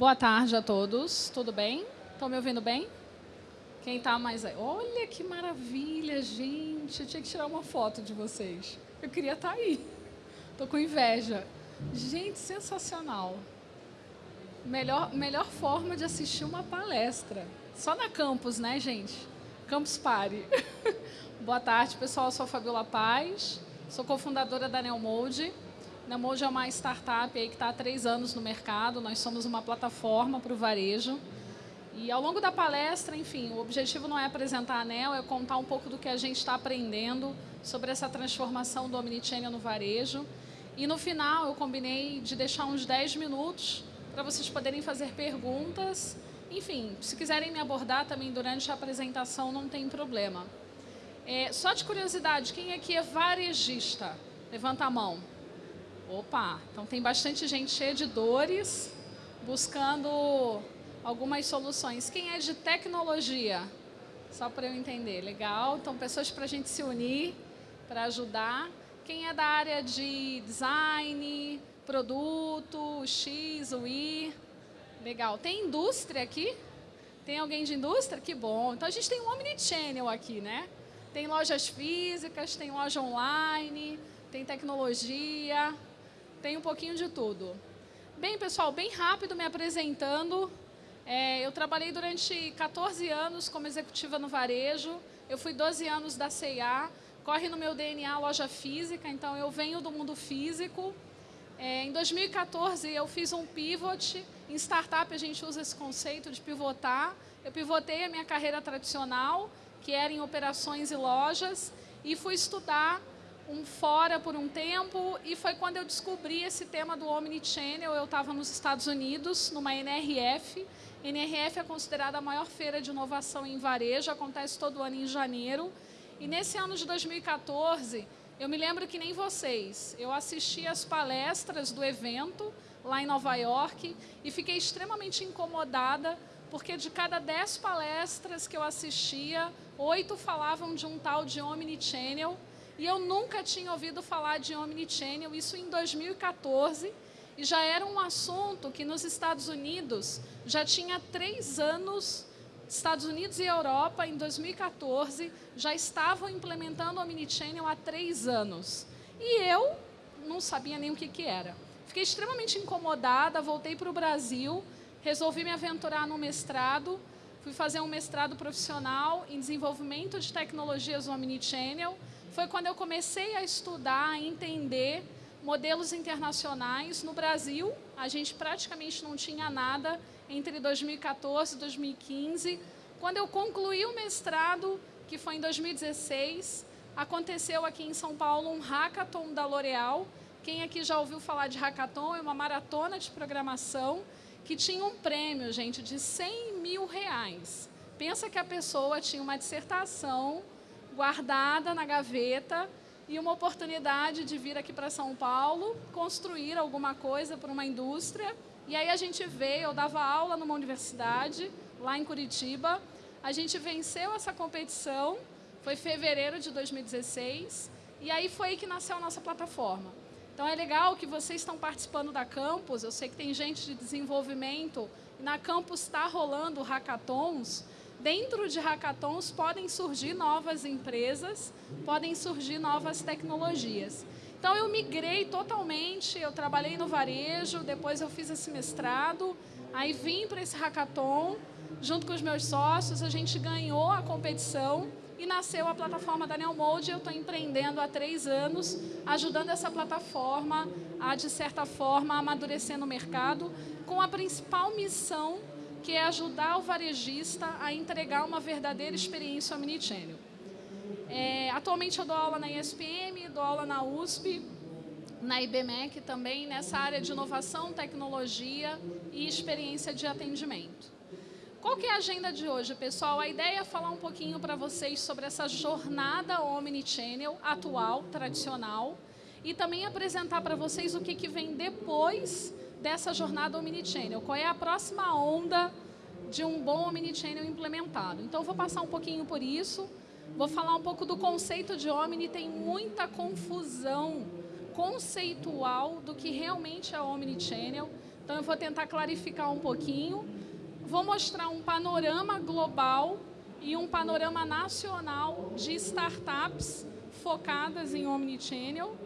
Boa tarde a todos, tudo bem? Estão me ouvindo bem? Quem está mais aí? Olha que maravilha, gente. Eu tinha que tirar uma foto de vocês. Eu queria estar tá aí. Estou com inveja. Gente, sensacional. Melhor, melhor forma de assistir uma palestra. Só na campus, né, gente? Campus Party. Boa tarde, pessoal. Eu sou a Fabiola Paz. Sou cofundadora da Neomode. Neomode é uma startup que está há três anos no mercado. Nós somos uma plataforma para o varejo. E ao longo da palestra, enfim, o objetivo não é apresentar a ANEL, é contar um pouco do que a gente está aprendendo sobre essa transformação do Omnichannel no varejo. E no final eu combinei de deixar uns 10 minutos para vocês poderem fazer perguntas. Enfim, se quiserem me abordar também durante a apresentação, não tem problema. É, só de curiosidade, quem aqui é varejista? Levanta a mão. Opa, então tem bastante gente de dores, buscando algumas soluções. Quem é de tecnologia? Só para eu entender. Legal. Então, pessoas para a gente se unir, para ajudar. Quem é da área de design, produto, X, Y? Legal. Tem indústria aqui? Tem alguém de indústria? Que bom. Então, a gente tem um omnichannel aqui, né? Tem lojas físicas, tem loja online, tem tecnologia, tem um pouquinho de tudo. Bem, pessoal, bem rápido me apresentando. É, eu trabalhei durante 14 anos como executiva no varejo. Eu fui 12 anos da C&A. Corre no meu DNA loja física, então eu venho do mundo físico. É, em 2014, eu fiz um pivot. Em startup, a gente usa esse conceito de pivotar. Eu pivotei a minha carreira tradicional, que era em operações e lojas, e fui estudar um fora por um tempo, e foi quando eu descobri esse tema do Omnichannel. Eu estava nos Estados Unidos, numa NRF, NRF é considerada a maior feira de inovação em varejo, acontece todo ano em janeiro. E nesse ano de 2014, eu me lembro que nem vocês, eu assisti as palestras do evento lá em Nova York e fiquei extremamente incomodada porque de cada dez palestras que eu assistia, oito falavam de um tal de Omnichannel e eu nunca tinha ouvido falar de Omnichannel, isso em 2014 e já era um assunto que nos Estados Unidos já tinha três anos, Estados Unidos e Europa, em 2014, já estavam implementando Omnichannel há três anos. E eu não sabia nem o que, que era. Fiquei extremamente incomodada, voltei para o Brasil, resolvi me aventurar no mestrado, fui fazer um mestrado profissional em desenvolvimento de tecnologias no Omnichannel. Foi quando eu comecei a estudar, a entender modelos internacionais. No Brasil, a gente praticamente não tinha nada entre 2014 e 2015. Quando eu concluí o mestrado, que foi em 2016, aconteceu aqui em São Paulo um hackathon da L'Oréal. Quem aqui já ouviu falar de hackathon? É uma maratona de programação que tinha um prêmio, gente, de 100 mil reais. Pensa que a pessoa tinha uma dissertação guardada na gaveta e uma oportunidade de vir aqui para São Paulo, construir alguma coisa para uma indústria. E aí a gente veio, eu dava aula numa universidade, lá em Curitiba. A gente venceu essa competição, foi fevereiro de 2016, e aí foi aí que nasceu a nossa plataforma. Então é legal que vocês estão participando da Campus, eu sei que tem gente de desenvolvimento, na Campus está rolando hackathons, dentro de hackathons podem surgir novas empresas, podem surgir novas tecnologias. Então eu migrei totalmente, eu trabalhei no varejo, depois eu fiz esse mestrado, aí vim para esse hackathon, junto com os meus sócios, a gente ganhou a competição e nasceu a plataforma da Neomode. Eu estou empreendendo há três anos, ajudando essa plataforma a, de certa forma, amadurecer no mercado, com a principal missão que é ajudar o varejista a entregar uma verdadeira experiência omnichannel. É, atualmente eu dou aula na ESPM, dou aula na USP, na IBMEC também, nessa área de inovação, tecnologia e experiência de atendimento. Qual que é a agenda de hoje, pessoal? A ideia é falar um pouquinho para vocês sobre essa jornada omnichannel atual, tradicional, e também apresentar para vocês o que, que vem depois dessa jornada Omnichannel? Qual é a próxima onda de um bom Omnichannel implementado? Então, eu vou passar um pouquinho por isso, vou falar um pouco do conceito de Omni, tem muita confusão conceitual do que realmente é Omnichannel. Então eu vou tentar clarificar um pouquinho. Vou mostrar um panorama global e um panorama nacional de startups focadas em Omnichannel.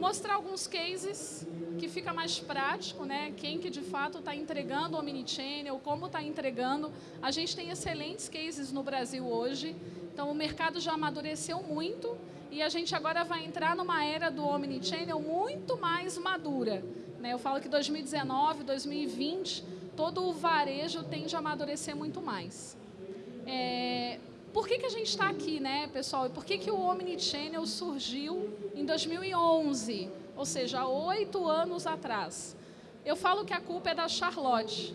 Mostrar alguns cases que fica mais prático, né? Quem que de fato está entregando o Omnichannel, como está entregando. A gente tem excelentes cases no Brasil hoje, então o mercado já amadureceu muito e a gente agora vai entrar numa era do Omnichannel muito mais madura. Né? Eu falo que 2019, 2020, todo o varejo tende a amadurecer muito mais. É, por que, que a gente está aqui, né, pessoal? E por que, que o Omnichannel surgiu em 2011? Ou seja, oito anos atrás. Eu falo que a culpa é da Charlotte.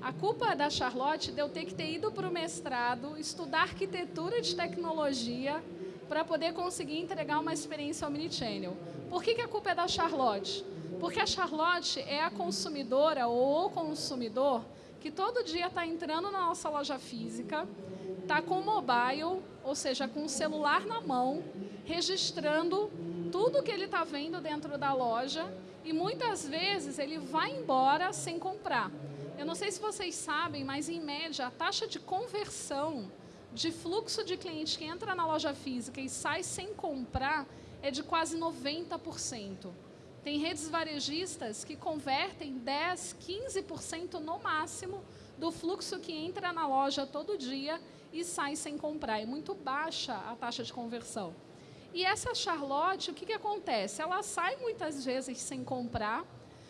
A culpa é da Charlotte de eu ter que ter ido para o mestrado, estudar arquitetura de tecnologia, para poder conseguir entregar uma experiência omnichannel. Por que, que a culpa é da Charlotte? Porque a Charlotte é a consumidora ou o consumidor que todo dia está entrando na nossa loja física, está com o mobile, ou seja, com o celular na mão, registrando tudo que ele está vendo dentro da loja e muitas vezes ele vai embora sem comprar. Eu não sei se vocês sabem, mas em média a taxa de conversão de fluxo de cliente que entra na loja física e sai sem comprar é de quase 90%. Tem redes varejistas que convertem 10, 15% no máximo do fluxo que entra na loja todo dia e sai sem comprar. É muito baixa a taxa de conversão. E essa Charlotte, o que, que acontece? Ela sai muitas vezes sem comprar,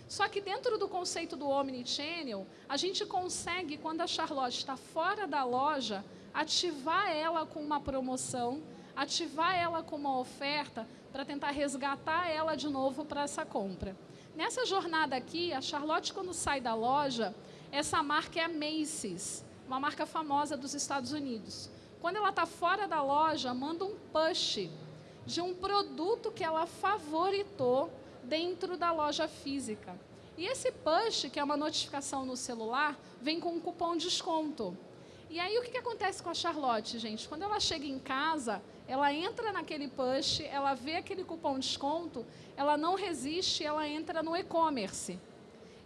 só que dentro do conceito do Omnichannel, a gente consegue, quando a Charlotte está fora da loja, ativar ela com uma promoção, ativar ela com uma oferta para tentar resgatar ela de novo para essa compra. Nessa jornada aqui, a Charlotte, quando sai da loja, essa marca é a Macy's, uma marca famosa dos Estados Unidos. Quando ela está fora da loja, manda um push de um produto que ela favoritou dentro da loja física. E esse push, que é uma notificação no celular, vem com um cupom de desconto. E aí o que, que acontece com a Charlotte, gente? Quando ela chega em casa, ela entra naquele push, ela vê aquele cupom de desconto, ela não resiste, ela entra no e-commerce.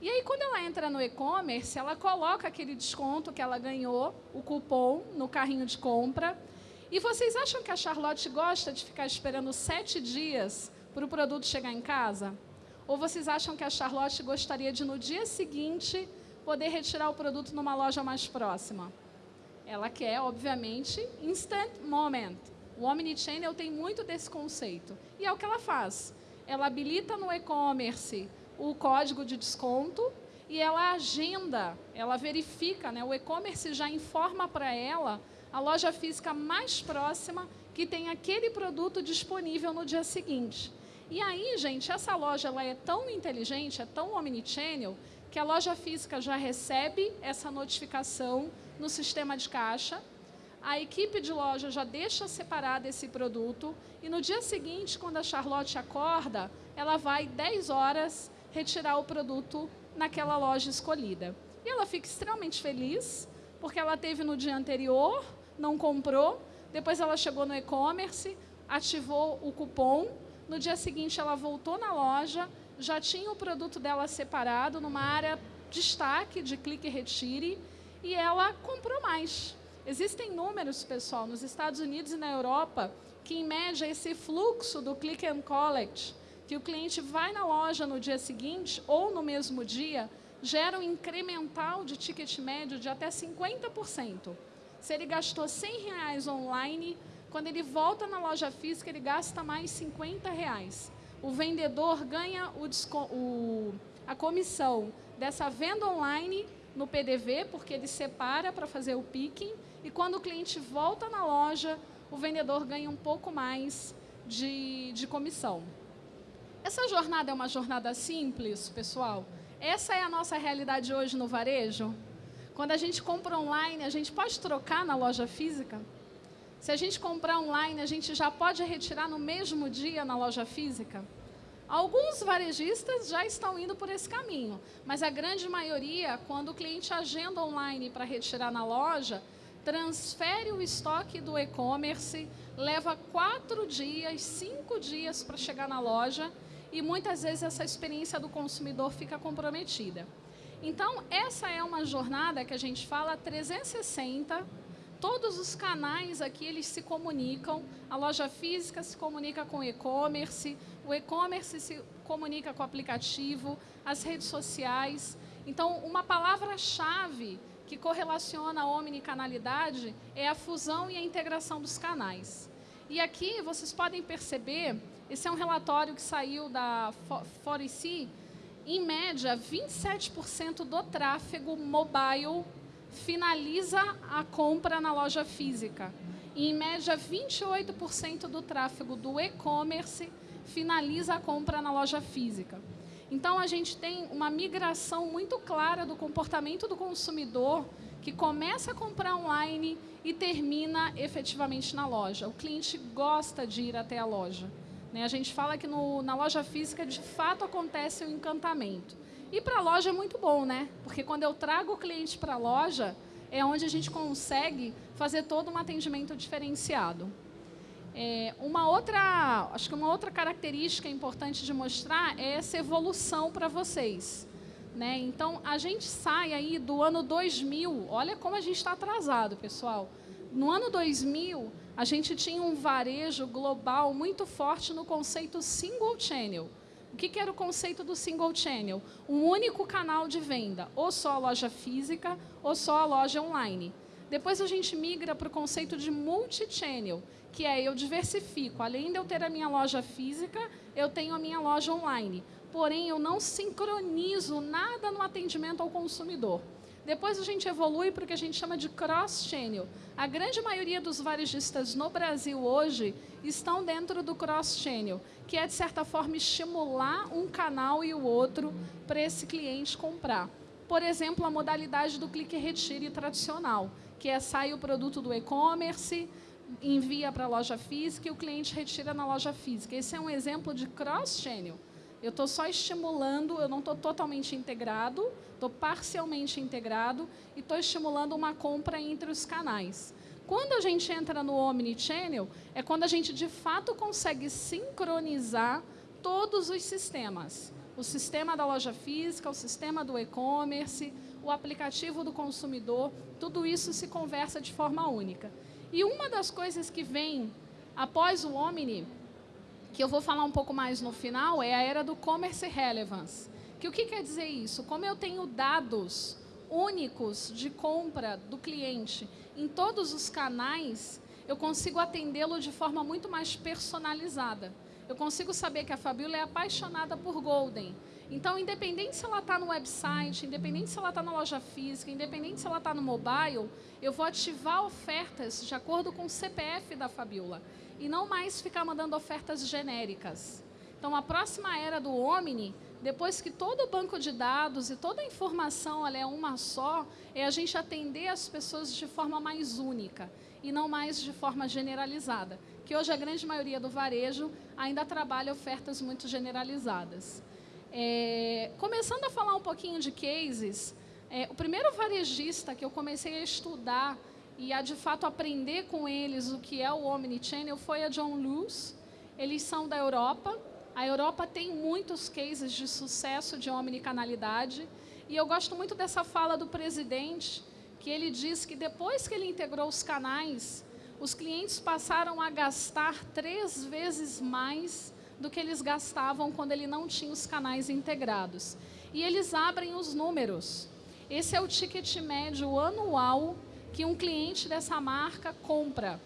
E aí, quando ela entra no e-commerce, ela coloca aquele desconto que ela ganhou, o cupom, no carrinho de compra. E vocês acham que a Charlotte gosta de ficar esperando sete dias para o produto chegar em casa? Ou vocês acham que a Charlotte gostaria de, no dia seguinte, poder retirar o produto numa loja mais próxima? Ela quer, obviamente, instant moment. O Omnichannel tem muito desse conceito. E é o que ela faz. Ela habilita no e-commerce o código de desconto e ela agenda, ela verifica, né? o e-commerce já informa para ela a loja física mais próxima que tem aquele produto disponível no dia seguinte. E aí, gente, essa loja ela é tão inteligente, é tão omnichannel, que a loja física já recebe essa notificação no sistema de caixa, a equipe de loja já deixa separado esse produto e no dia seguinte, quando a Charlotte acorda, ela vai 10 horas retirar o produto naquela loja escolhida. E ela fica extremamente feliz, porque ela teve no dia anterior, não comprou, depois ela chegou no e-commerce, ativou o cupom, no dia seguinte ela voltou na loja, já tinha o produto dela separado numa área destaque de clique e retire, e ela comprou mais. Existem números, pessoal, nos Estados Unidos e na Europa, que em média esse fluxo do click and collect, que o cliente vai na loja no dia seguinte ou no mesmo dia, gera um incremental de ticket médio de até 50%. Se ele gastou 100 reais online, quando ele volta na loja física, ele gasta mais 50 reais. O vendedor ganha o, o, a comissão dessa venda online no PDV, porque ele separa para fazer o picking, e quando o cliente volta na loja, o vendedor ganha um pouco mais de, de comissão. Essa jornada é uma jornada simples, pessoal? Essa é a nossa realidade hoje no varejo? Quando a gente compra online, a gente pode trocar na loja física? Se a gente comprar online, a gente já pode retirar no mesmo dia na loja física? Alguns varejistas já estão indo por esse caminho, mas a grande maioria, quando o cliente agenda online para retirar na loja, transfere o estoque do e-commerce, leva quatro dias, cinco dias para chegar na loja e muitas vezes essa experiência do consumidor fica comprometida. Então, essa é uma jornada que a gente fala 360. Todos os canais aqui, eles se comunicam. A loja física se comunica com o e-commerce, o e-commerce se comunica com o aplicativo, as redes sociais. Então, uma palavra-chave que correlaciona a omnicanalidade é a fusão e a integração dos canais. E aqui vocês podem perceber, esse é um relatório que saiu da Forici, em média, 27% do tráfego mobile finaliza a compra na loja física. E, em média, 28% do tráfego do e-commerce finaliza a compra na loja física. Então, a gente tem uma migração muito clara do comportamento do consumidor que começa a comprar online e termina efetivamente na loja. O cliente gosta de ir até a loja. Né? A gente fala que no, na loja física, de fato, acontece o encantamento. E para a loja é muito bom, né? Porque quando eu trago o cliente para a loja, é onde a gente consegue fazer todo um atendimento diferenciado. É, uma outra, acho que uma outra característica importante de mostrar é essa evolução para vocês. Né? Então, a gente sai aí do ano 2000, olha como a gente está atrasado, pessoal. No ano 2000, a gente tinha um varejo global muito forte no conceito single channel. O que, que era o conceito do single channel? Um único canal de venda, ou só a loja física, ou só a loja online. Depois a gente migra para o conceito de multi-channel, que é eu diversifico. Além de eu ter a minha loja física, eu tenho a minha loja online. Porém, eu não sincronizo nada no atendimento ao consumidor. Depois a gente evolui para o que a gente chama de cross-channel. A grande maioria dos varejistas no Brasil hoje estão dentro do cross-channel, que é, de certa forma, estimular um canal e o outro para esse cliente comprar. Por exemplo, a modalidade do clique-retire tradicional, que é sai o produto do e-commerce, envia para a loja física e o cliente retira na loja física. Esse é um exemplo de cross-channel. Eu estou só estimulando, eu não estou totalmente integrado, estou parcialmente integrado e estou estimulando uma compra entre os canais. Quando a gente entra no Omnichannel, é quando a gente de fato consegue sincronizar todos os sistemas. O sistema da loja física, o sistema do e-commerce, o aplicativo do consumidor, tudo isso se conversa de forma única. E uma das coisas que vem após o Omni, que eu vou falar um pouco mais no final, é a era do Commerce Relevance. Que o que quer dizer isso? Como eu tenho dados únicos de compra do cliente em todos os canais, eu consigo atendê-lo de forma muito mais personalizada. Eu consigo saber que a Fabiola é apaixonada por Golden. Então, independente se ela está no website, independente se ela está na loja física, independente se ela está no mobile, eu vou ativar ofertas de acordo com o CPF da Fabiola e não mais ficar mandando ofertas genéricas. Então, a próxima era do Omni, depois que todo o banco de dados e toda a informação é uma só, é a gente atender as pessoas de forma mais única e não mais de forma generalizada. Que hoje a grande maioria do varejo ainda trabalha ofertas muito generalizadas. É, começando a falar um pouquinho de cases, é, o primeiro varejista que eu comecei a estudar e a de fato aprender com eles o que é o Omnichannel foi a John Lewis. Eles são da Europa. A Europa tem muitos cases de sucesso de omnicanalidade. E eu gosto muito dessa fala do presidente, que ele diz que depois que ele integrou os canais, os clientes passaram a gastar três vezes mais do que eles gastavam quando ele não tinha os canais integrados. E eles abrem os números. Esse é o ticket médio anual que um cliente dessa marca compra.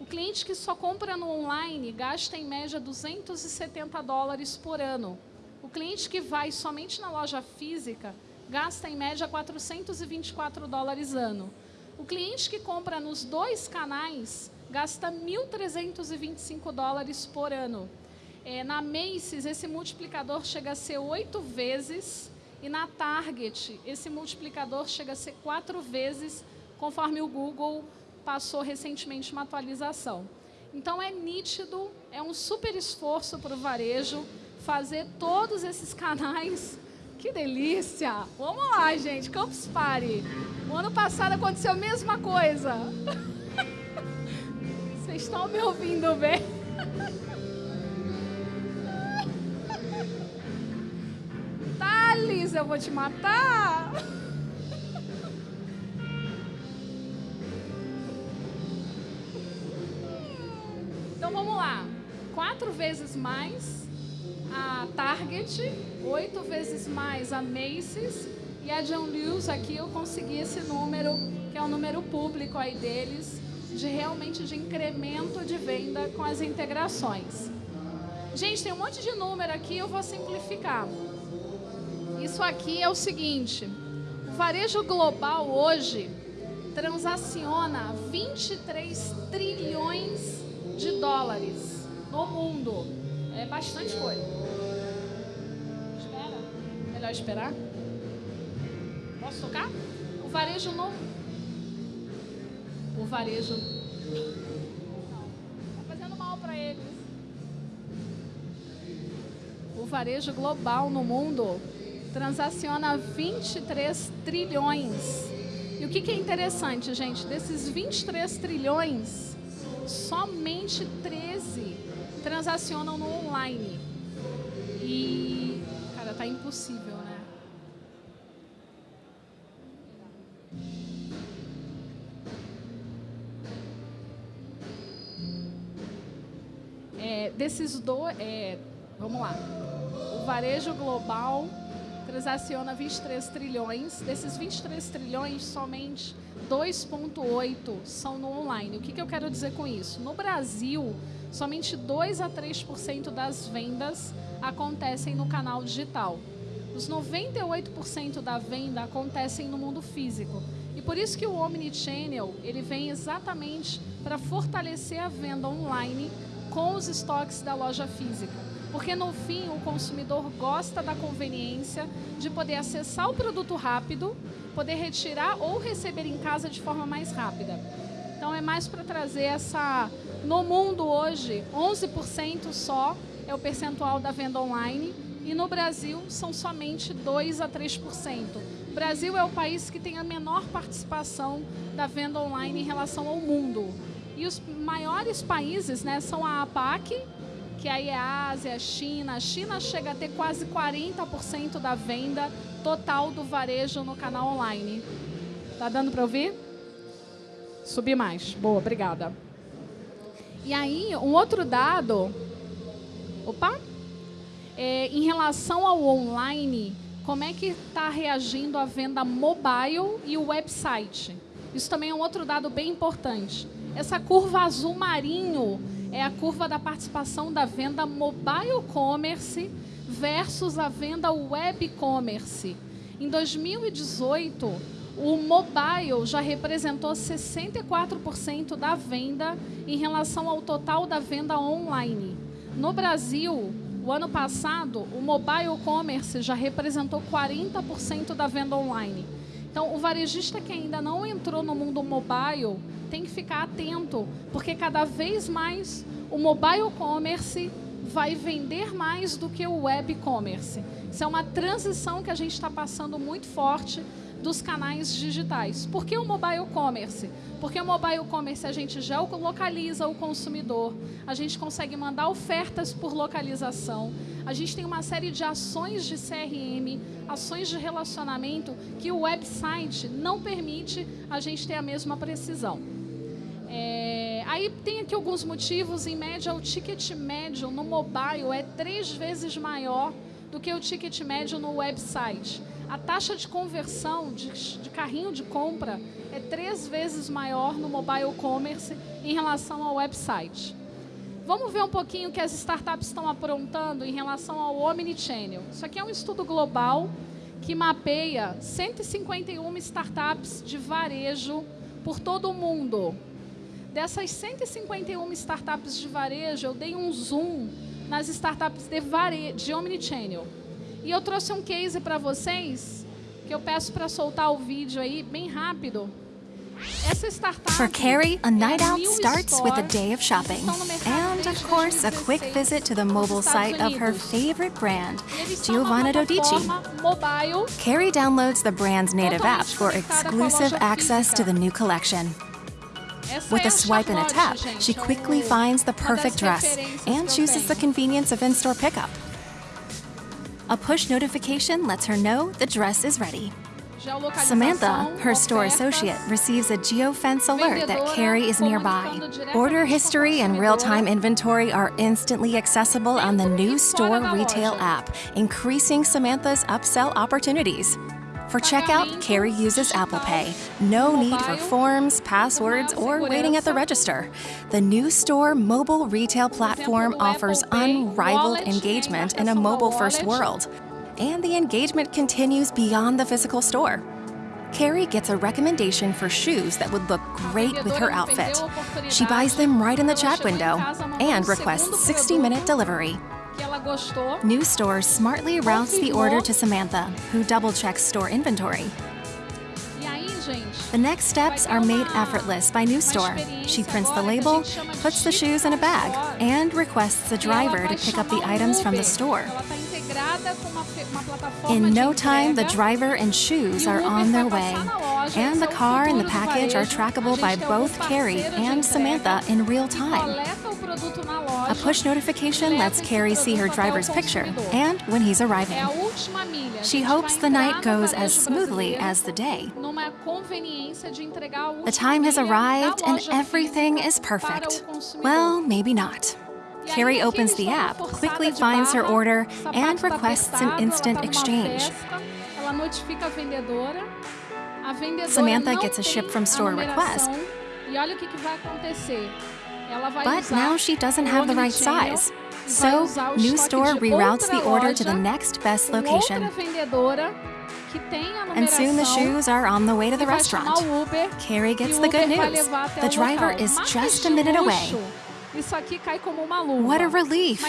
O cliente que só compra no online gasta em média 270 dólares por ano. O cliente que vai somente na loja física gasta em média 424 dólares ano. O cliente que compra nos dois canais gasta 1.325 dólares por ano. É, na Macy's, esse multiplicador chega a ser oito vezes, e na Target, esse multiplicador chega a ser quatro vezes, conforme o Google passou recentemente uma atualização. Então, é nítido, é um super esforço para o varejo fazer todos esses canais. Que delícia! Vamos lá, gente, Campus Party. O ano passado aconteceu a mesma coisa. Vocês estão me ouvindo bem? detalhes, eu vou te matar. Então vamos lá. Quatro vezes mais a Target, oito vezes mais a Macy's e a John Lewis aqui eu consegui esse número, que é o número público aí deles, de realmente de incremento de venda com as integrações. Gente, tem um monte de número aqui, eu vou simplificar. Isso aqui é o seguinte, o varejo global hoje transaciona 23 trilhões de dólares no mundo. É bastante coisa. Espera. Melhor esperar? Posso tocar? O varejo no... O varejo... Não. Tá fazendo mal para eles. O varejo global no mundo transaciona 23 trilhões. E o que, que é interessante, gente? Desses 23 trilhões, somente 13 transacionam no online. E, cara, tá impossível, né? É, desses dois, é, vamos lá. O varejo global transaciona 23 trilhões. Desses 23 trilhões, somente 2,8 são no online. O que, que eu quero dizer com isso? No Brasil, somente 2 a 3% das vendas acontecem no canal digital. Os 98% da venda acontecem no mundo físico. E por isso que o Omnichannel, ele vem exatamente para fortalecer a venda online com os estoques da loja física. Porque no fim o consumidor gosta da conveniência de poder acessar o produto rápido, poder retirar ou receber em casa de forma mais rápida. Então é mais para trazer essa... No mundo hoje, 11% só é o percentual da venda online e no Brasil são somente 2 a 3%. O Brasil é o país que tem a menor participação da venda online em relação ao mundo. E os maiores países né, são a APAC, que aí é a Ásia, a China. A China chega a ter quase 40% da venda total do varejo no canal online. Tá dando para ouvir? Subir mais. Boa, obrigada. E aí, um outro dado... Opa! É, em relação ao online, como é que está reagindo a venda mobile e o website? Isso também é um outro dado bem importante. Essa curva azul marinho é a curva da participação da venda mobile commerce versus a venda web commerce. Em 2018, o mobile já representou 64% da venda em relação ao total da venda online. No Brasil, o ano passado, o mobile commerce já representou 40% da venda online. Então, o varejista que ainda não entrou no mundo mobile tem que ficar atento, porque cada vez mais o mobile commerce vai vender mais do que o web commerce. Isso é uma transição que a gente está passando muito forte dos canais digitais. Por que o mobile commerce? Porque o mobile commerce a gente já localiza o consumidor, a gente consegue mandar ofertas por localização, a gente tem uma série de ações de CRM, ações de relacionamento que o website não permite a gente ter a mesma precisão. É, aí tem aqui alguns motivos, em média o ticket médio no mobile é três vezes maior do que o ticket médio no website. A taxa de conversão de, de, carrinho de compra é três vezes maior no mobile commerce em relação ao website. Vamos ver um pouquinho o que as startups estão aprontando em relação ao Omnichannel. Isso aqui é um estudo global que mapeia 151 startups de varejo por todo o mundo. Dessas 151 startups de varejo, eu dei um zoom nas startups de, vare... de Omnichannel. E eu trouxe um case para vocês, que eu peço para soltar o vídeo aí bem rápido. Essa startup For Carrie, a night out starts with a day of shopping. And, of course, a quick visit to the mobile site of her favorite brand, Giovanna Dodici. Carrie downloads the brand's native app for exclusive access to the new collection. With a swipe and a tap, she quickly finds the perfect dress and chooses the convenience of in-store pickup. A push notification lets her know the dress is ready. Samantha, her store associate, receives a geofence alert that Carrie is nearby. Order history and real-time inventory are instantly accessible on the new store retail app, increasing Samantha's upsell opportunities. For checkout, Carrie uses Apple Pay. No need for forms, passwords, or waiting at the register. The new store mobile retail platform offers unrivaled engagement in a mobile-first world and the engagement continues beyond the physical store. Carrie gets a recommendation for shoes that would look great with her outfit. She buys them right in the chat window and requests 60 minute delivery. New Store smartly routes the order to Samantha, who double checks store inventory. The next steps are made effortless by New Store. She prints the label, puts the shoes in a bag, and requests the driver to pick up the items from the store. In no time, the driver and shoes are on their way, and the car and the package are trackable by both Carrie and Samantha in real time. A push notification lets Carrie see her driver's picture and when he's arriving. She hopes the night goes as smoothly as the day. The time has arrived and everything is perfect. Well, maybe not. Carrie opens the app, quickly finds her order, and requests an instant exchange. Samantha gets a ship from store request, but now she doesn't have the right size. So, New Store reroutes the order to the next best location. And soon the shoes are on the way to the restaurant. Carrie gets the good news. The driver is just a minute away. What a relief!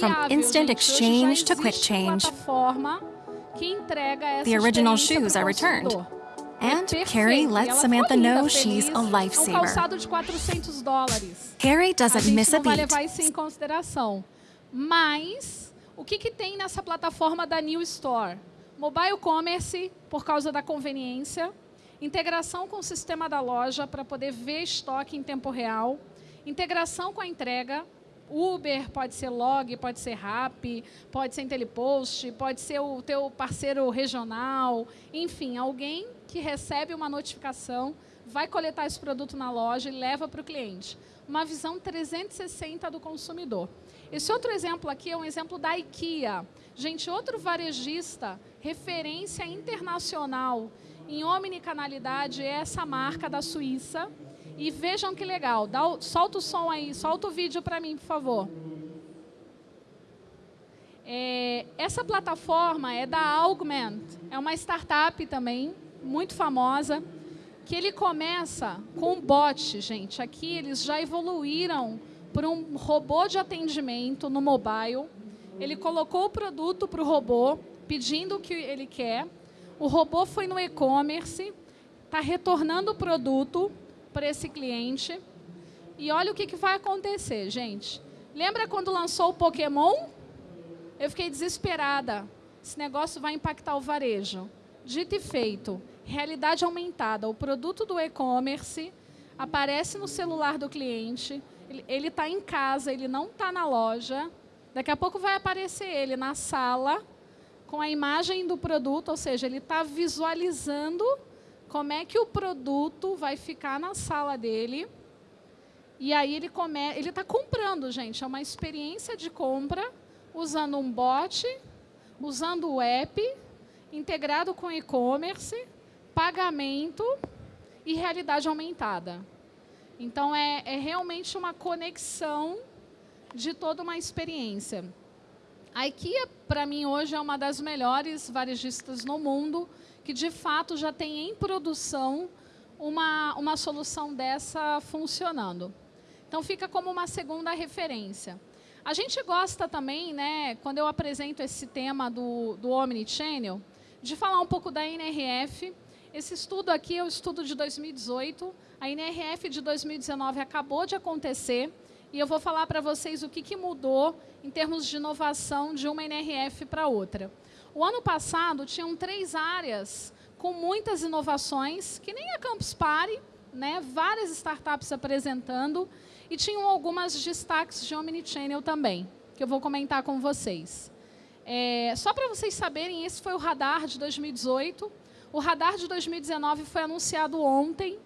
From instant exchange to quick change. The original shoes are returned. And Carrie lets Samantha know she's a lifesaver. Carrie doesn't miss a beat. Mas, o que, que tem nessa plataforma da New Store? Mobile Commerce, por causa da conveniência. Integração com o sistema da loja para poder ver estoque em tempo real. Integração com a entrega. Uber, pode ser Log, pode ser Rap, pode ser Intelipost, pode ser o teu parceiro regional. Enfim, alguém que recebe uma notificação, vai coletar esse produto na loja e leva para o cliente. Uma visão 360 do consumidor. Esse outro exemplo aqui é um exemplo da IKEA. Gente, outro varejista, referência internacional em omnicanalidade, é essa marca da Suíça. E vejam que legal. Dá o, solta o som aí, solta o vídeo para mim, por favor. É, essa plataforma é da Augment, é uma startup também, muito famosa, que ele começa com um bot, gente. Aqui eles já evoluíram para um robô de atendimento no mobile. Ele colocou o produto para o robô, pedindo o que ele quer. O robô foi no e-commerce, está retornando o produto para esse cliente. E olha o que, que vai acontecer, gente. Lembra quando lançou o Pokémon? Eu fiquei desesperada. Esse negócio vai impactar o varejo. Dito e feito realidade aumentada. O produto do e-commerce aparece no celular do cliente, ele está em casa, ele não está na loja. Daqui a pouco vai aparecer ele na sala com a imagem do produto, ou seja, ele está visualizando como é que o produto vai ficar na sala dele. E aí ele come... ele está comprando, gente. É uma experiência de compra usando um bot, usando o app, integrado com e-commerce pagamento e realidade aumentada. Então, é, é realmente uma conexão de toda uma experiência. A IKEA, para mim, hoje é uma das melhores varejistas no mundo, que de fato já tem em produção uma, uma solução dessa funcionando. Então, fica como uma segunda referência. A gente gosta também, né, quando eu apresento esse tema do, do Omnichannel, de falar um pouco da NRF, esse estudo aqui é o estudo de 2018. A NRF de 2019 acabou de acontecer. E eu vou falar para vocês o que, que mudou em termos de inovação de uma NRF para outra. O ano passado, tinham três áreas com muitas inovações, que nem a Campus Party, né? várias startups apresentando, e tinham algumas destaques de Omnichannel também, que eu vou comentar com vocês. É, só para vocês saberem, esse foi o radar de 2018. O radar de 2019 foi anunciado ontem.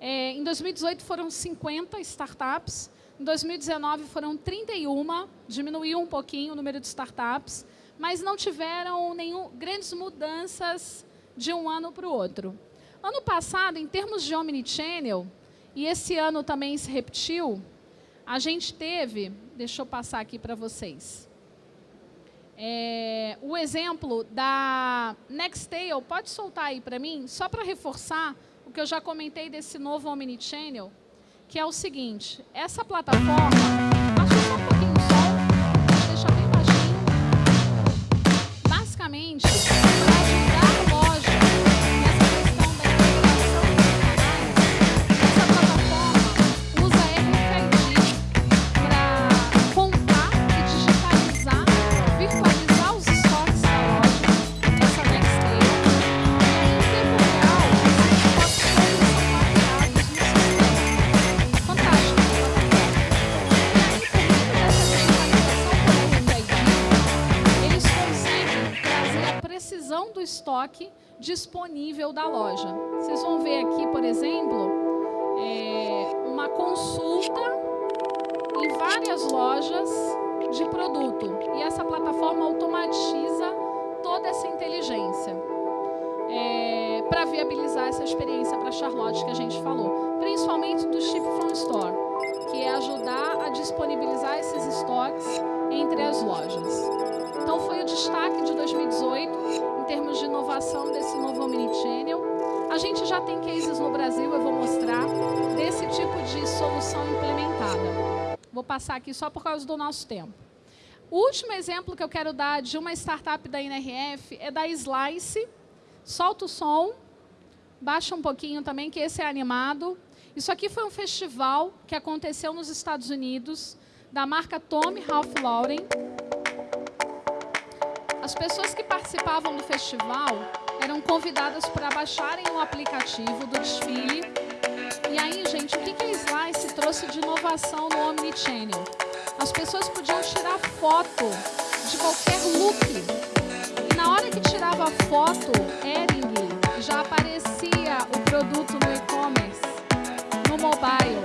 É, em 2018 foram 50 startups. Em 2019 foram 31, diminuiu um pouquinho o número de startups, mas não tiveram nenhum, grandes mudanças de um ano para o outro. Ano passado, em termos de Omnichannel, e esse ano também se repetiu, a gente teve, deixa eu passar aqui para vocês, é, o exemplo da Nextail, pode soltar aí para mim, só para reforçar o que eu já comentei desse novo Omnichannel, que é o seguinte, essa plataforma, baixinho, estoque disponível da loja. Vocês vão ver aqui, por exemplo, é, uma consulta em várias lojas de produto. E essa plataforma automatiza toda essa inteligência é, para viabilizar essa experiência para Charlotte que a gente falou. Principalmente do Ship from Store, que é ajudar a disponibilizar esses estoques entre as lojas. Então, foi o destaque de 2018 em termos de inovação desse novo Omnichannel. A gente já tem cases no Brasil, eu vou mostrar, desse tipo de solução implementada. Vou passar aqui só por causa do nosso tempo. O último exemplo que eu quero dar de uma startup da NRF é da Slice. Solta o som, baixa um pouquinho também, que esse é animado. Isso aqui foi um festival que aconteceu nos Estados Unidos, da marca Tommy Ralph Lauren. As pessoas que participavam do festival eram convidadas para baixarem o aplicativo do desfile. E aí, gente, o que, que a Slice trouxe de inovação no Omnichannel? As pessoas podiam tirar foto de qualquer look. E na hora que tirava a foto, Ering, já aparecia o produto no e-commerce, no mobile.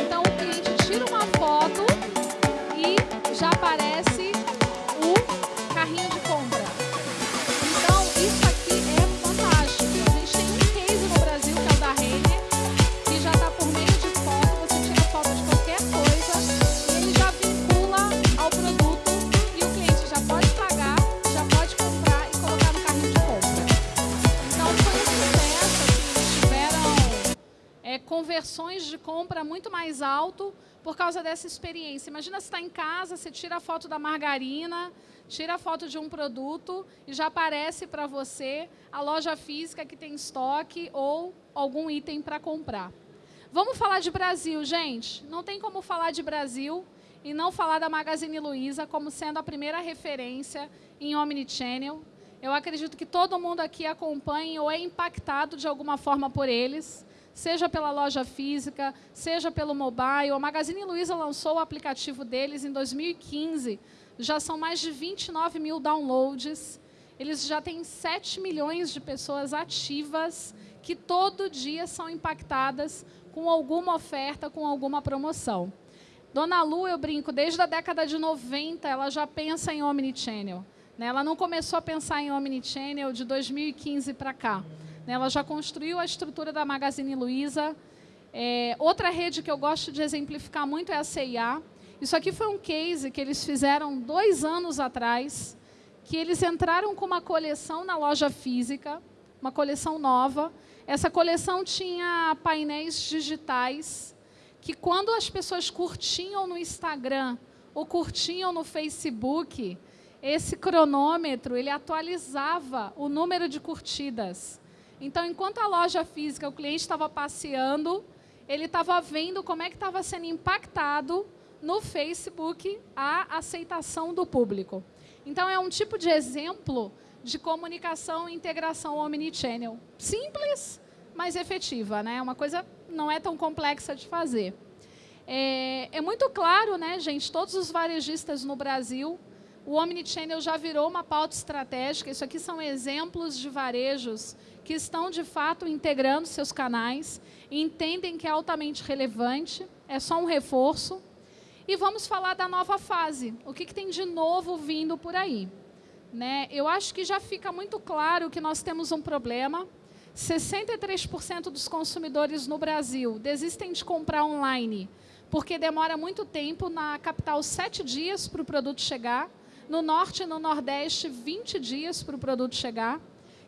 Então, o cliente tira uma foto e já aparece compra muito mais alto por causa dessa experiência. Imagina você está em casa, você tira a foto da margarina, tira a foto de um produto e já aparece para você a loja física que tem estoque ou algum item para comprar. Vamos falar de Brasil, gente. Não tem como falar de Brasil e não falar da Magazine Luiza como sendo a primeira referência em Omnichannel. Eu acredito que todo mundo aqui acompanha ou é impactado de alguma forma por eles seja pela loja física, seja pelo mobile. A Magazine Luiza lançou o aplicativo deles em 2015. Já são mais de 29 mil downloads. Eles já têm 7 milhões de pessoas ativas que todo dia são impactadas com alguma oferta, com alguma promoção. Dona Lu, eu brinco, desde a década de 90, ela já pensa em Omnichannel. Né? Ela não começou a pensar em Omnichannel de 2015 para cá. Ela já construiu a estrutura da Magazine Luiza. É, outra rede que eu gosto de exemplificar muito é a CIA. Isso aqui foi um case que eles fizeram dois anos atrás, que eles entraram com uma coleção na loja física, uma coleção nova. Essa coleção tinha painéis digitais que, quando as pessoas curtiam no Instagram ou curtiam no Facebook, esse cronômetro ele atualizava o número de curtidas. Então, enquanto a loja física, o cliente estava passeando, ele estava vendo como é que estava sendo impactado no Facebook a aceitação do público. Então, é um tipo de exemplo de comunicação e integração omnichannel. Simples, mas efetiva. Né? Uma coisa não é tão complexa de fazer. É, é muito claro, né, gente, todos os varejistas no Brasil O Omnichannel já virou uma pauta estratégica. Isso aqui são exemplos de varejos que estão, de fato, integrando seus canais, entendem que é altamente relevante, é só um reforço. E vamos falar da nova fase. O que, que tem de novo vindo por aí? Né? Eu acho que já fica muito claro que nós temos um problema. 63% dos consumidores no Brasil desistem de comprar online porque demora muito tempo na capital, sete dias para o produto chegar. No norte e no nordeste, 20 dias para o produto chegar.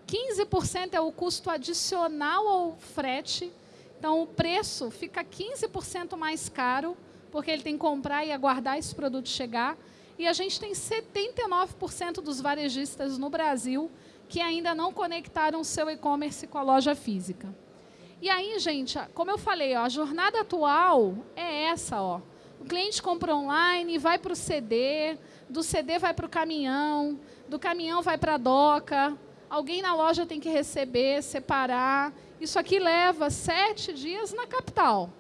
15% é o custo adicional ao frete. Então, o preço fica 15% mais caro, porque ele tem que comprar e aguardar esse produto chegar. E a gente tem 79% dos varejistas no Brasil que ainda não conectaram seu e-commerce com a loja física. E aí, gente, como eu falei, ó, a jornada atual é essa. Ó. O cliente compra online, vai para o CD, do CD vai para o caminhão, do caminhão vai para a doca, alguém na loja tem que receber, separar. Isso aqui leva sete dias na capital.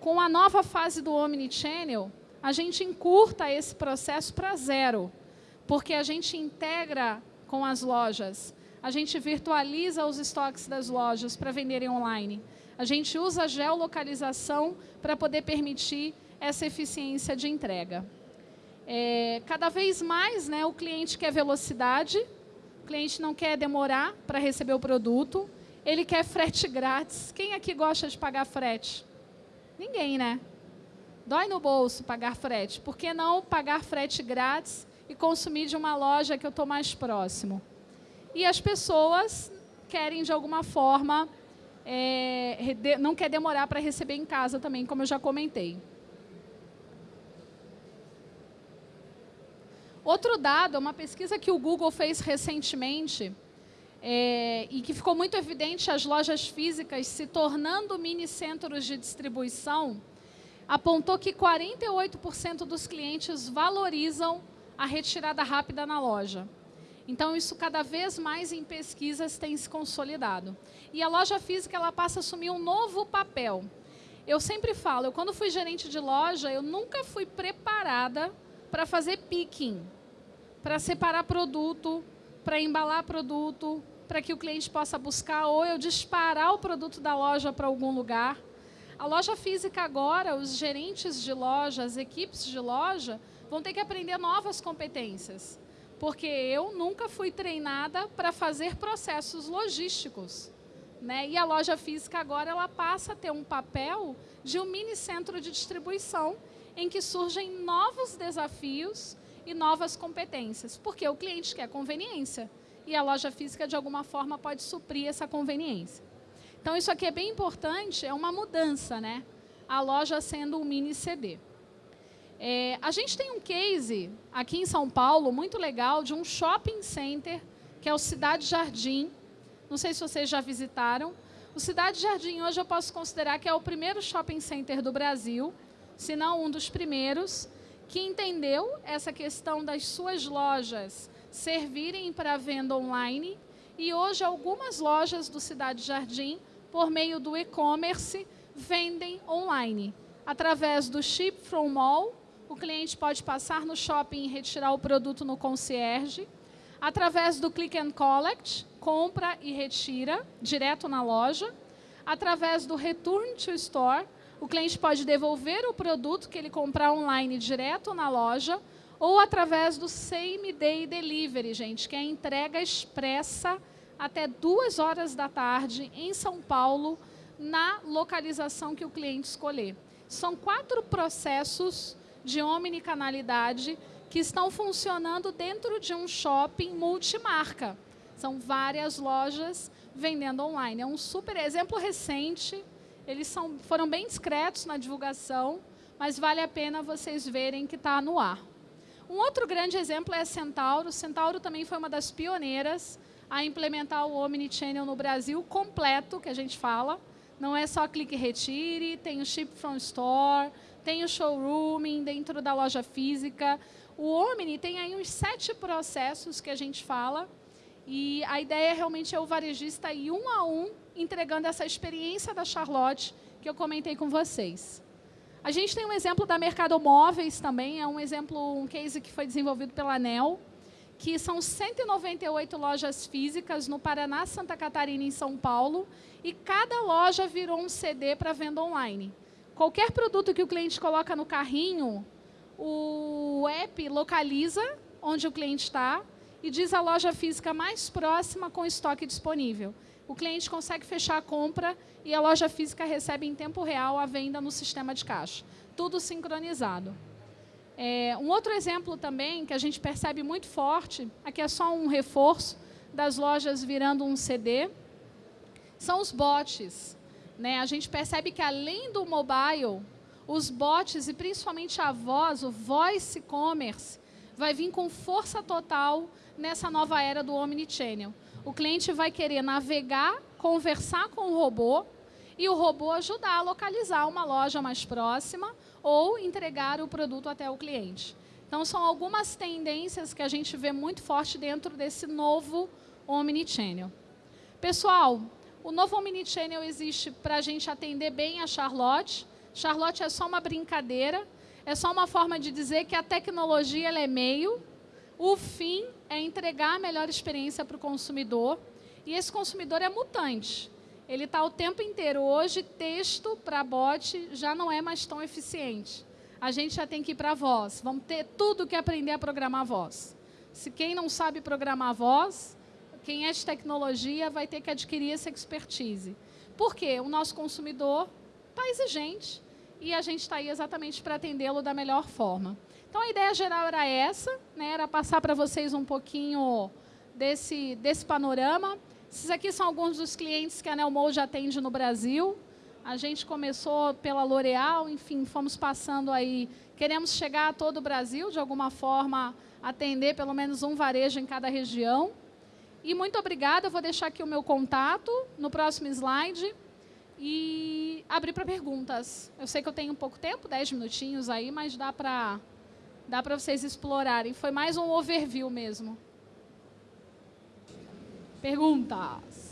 Com a nova fase do Omnichannel, a gente encurta esse processo para zero, porque a gente integra com as lojas a gente virtualiza os estoques das lojas para venderem online. A gente usa a geolocalização para poder permitir essa eficiência de entrega. É, cada vez mais né, o cliente quer velocidade, o cliente não quer demorar para receber o produto, ele quer frete grátis. Quem aqui gosta de pagar frete? Ninguém, né? Dói no bolso pagar frete. Por que não pagar frete grátis e consumir de uma loja que eu estou mais próximo? e as pessoas querem, de alguma forma, é, não quer demorar para receber em casa também, como eu já comentei. Outro dado, uma pesquisa que o Google fez recentemente, é, e que ficou muito evidente as lojas físicas se tornando mini centros de distribuição, apontou que 48% dos clientes valorizam a retirada rápida na loja. Então, isso cada vez mais em pesquisas tem se consolidado. E a loja física ela passa a assumir um novo papel. Eu sempre falo, eu, quando fui gerente de loja, eu nunca fui preparada para fazer picking, para separar produto, para embalar produto, para que o cliente possa buscar, ou eu disparar o produto da loja para algum lugar. A loja física agora, os gerentes de loja, as equipes de loja, vão ter que aprender novas competências porque eu nunca fui treinada para fazer processos logísticos. Né? E a loja física agora ela passa a ter um papel de um mini centro de distribuição em que surgem novos desafios e novas competências, porque o cliente quer conveniência e a loja física de alguma forma pode suprir essa conveniência. Então isso aqui é bem importante, é uma mudança, né? A loja sendo um mini CD. É, a gente tem um case aqui em São Paulo muito legal de um shopping center que é o Cidade Jardim. Não sei se vocês já visitaram. O Cidade Jardim hoje eu posso considerar que é o primeiro shopping center do Brasil, se não um dos primeiros, que entendeu essa questão das suas lojas servirem para venda online e hoje algumas lojas do Cidade Jardim, por meio do e-commerce, vendem online através do Ship from Mall o cliente pode passar no shopping e retirar o produto no concierge. Através do Click and Collect, compra e retira direto na loja. Através do Return to Store, o cliente pode devolver o produto que ele comprar online direto na loja ou através do Same Day Delivery, gente, que é a entrega expressa até duas horas da tarde em São Paulo, na localização que o cliente escolher. São quatro processos de omnicanalidade que estão funcionando dentro de um shopping multimarca. São várias lojas vendendo online. É um super exemplo recente. Eles são, foram bem discretos na divulgação, mas vale a pena vocês verem que está no ar. Um outro grande exemplo é a Centauro. Centauro também foi uma das pioneiras a implementar o Omnichannel no Brasil completo, que a gente fala. Não é só clique e retire, tem o Ship from Store, tem o showrooming dentro da loja física. O Omni tem aí uns sete processos que a gente fala, e a ideia realmente é o varejista ir um a um entregando essa experiência da Charlotte que eu comentei com vocês. A gente tem um exemplo da Mercado Móveis também, é um exemplo, um case que foi desenvolvido pela ANEL, que são 198 lojas físicas no Paraná, Santa Catarina e São Paulo, e cada loja virou um CD para venda online. Qualquer produto que o cliente coloca no carrinho, o app localiza onde o cliente está e diz a loja física mais próxima com estoque disponível. O cliente consegue fechar a compra e a loja física recebe em tempo real a venda no sistema de caixa. Tudo sincronizado. É, um outro exemplo também que a gente percebe muito forte, aqui é só um reforço das lojas virando um CD, são os bots. Né? A gente percebe que além do mobile, os bots e principalmente a voz, o voice commerce, vai vir com força total nessa nova era do omnichannel. O cliente vai querer navegar, conversar com o robô e o robô ajudar a localizar uma loja mais próxima ou entregar o produto até o cliente. Então, são algumas tendências que a gente vê muito forte dentro desse novo Omnichannel. Pessoal, o novo Omnichannel existe para a gente atender bem a Charlotte. Charlotte é só uma brincadeira, é só uma forma de dizer que a tecnologia é meio, o fim é entregar a melhor experiência para o consumidor, e esse consumidor é mutante ele está o tempo inteiro. Hoje, texto para bot já não é mais tão eficiente. A gente já tem que ir para voz. Vamos ter tudo que aprender a programar voz. Se quem não sabe programar voz, quem é de tecnologia vai ter que adquirir essa expertise. Por quê? O nosso consumidor está exigente e a gente está aí exatamente para atendê-lo da melhor forma. Então, a ideia geral era essa, né? era passar para vocês um pouquinho desse, desse panorama. Esses aqui são alguns dos clientes que a Nelmo já atende no Brasil. A gente começou pela L'Oréal, enfim, fomos passando aí. Queremos chegar a todo o Brasil, de alguma forma, atender pelo menos um varejo em cada região. E muito obrigada, eu vou deixar aqui o meu contato no próximo slide e abrir para perguntas. Eu sei que eu tenho pouco tempo, 10 minutinhos aí, mas dá para dá para vocês explorarem. Foi mais um overview mesmo. Perguntas.